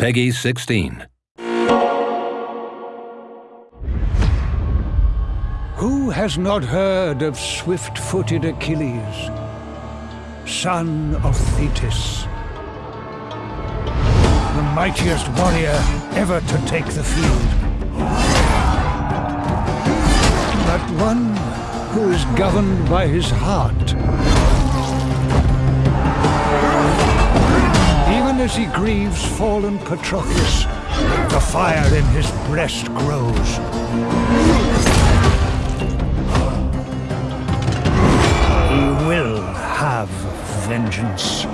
PEGI 16. Who has not heard of swift-footed Achilles, son of Thetis? The mightiest warrior ever to take the field. But one who is governed by his heart. As he grieves fallen Patroclus, the fire in his breast grows. He will have vengeance.